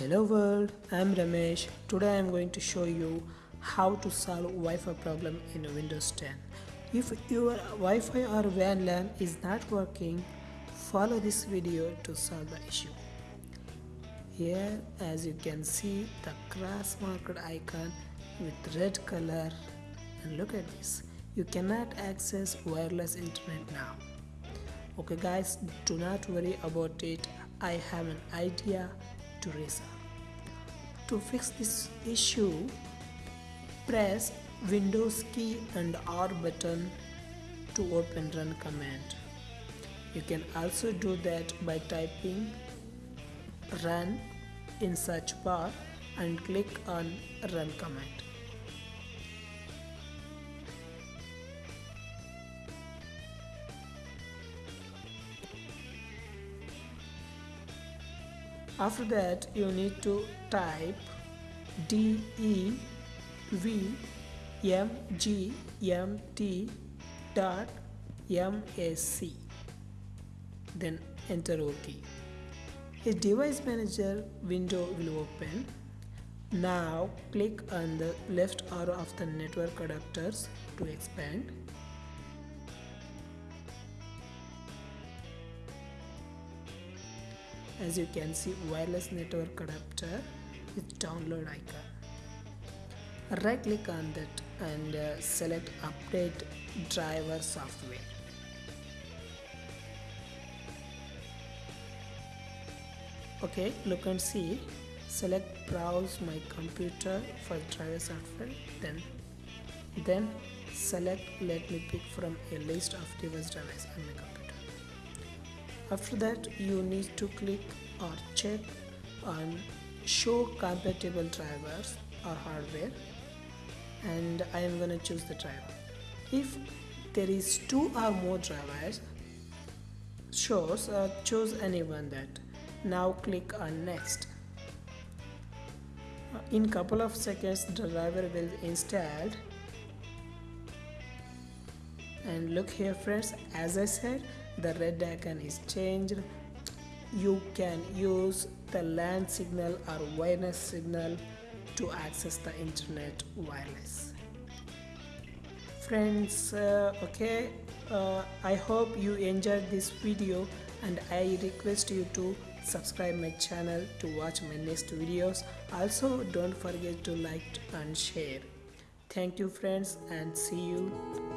Hello world, I'm Ramesh. Today I'm going to show you how to solve Wi-Fi problem in Windows 10. If your Wi-Fi or WAN LAN is not working, follow this video to solve the issue. Here as you can see the cross marked icon with red color and look at this. You cannot access wireless internet now. Okay guys, do not worry about it. I have an idea to resolve. To fix this issue, press Windows key and R button to open run command. You can also do that by typing run in search bar and click on run command. After that you need to type D E V M G M T dot M A C. Then enter OK a device manager window will open. Now click on the left arrow of the network adapters to expand as you can see wireless network adapter with download icon. Right click on that and uh, select update driver software. Okay look and see. Select browse my computer for driver software then then select let me pick from a list of device drivers on my computer after that you need to click or check on show compatible drivers or hardware. And I am going to choose the driver. If there is two or more drivers shows uh, choose any one that. Now click on next. Uh, in couple of seconds the driver will installed. And look here friends as I said the red icon is changed. You can use the LAN signal or wireless signal to access the internet wireless. Friends uh, okay uh, I hope you enjoyed this video and I request you to subscribe my channel to watch my next videos. Also don't forget to like and share. Thank you friends and see you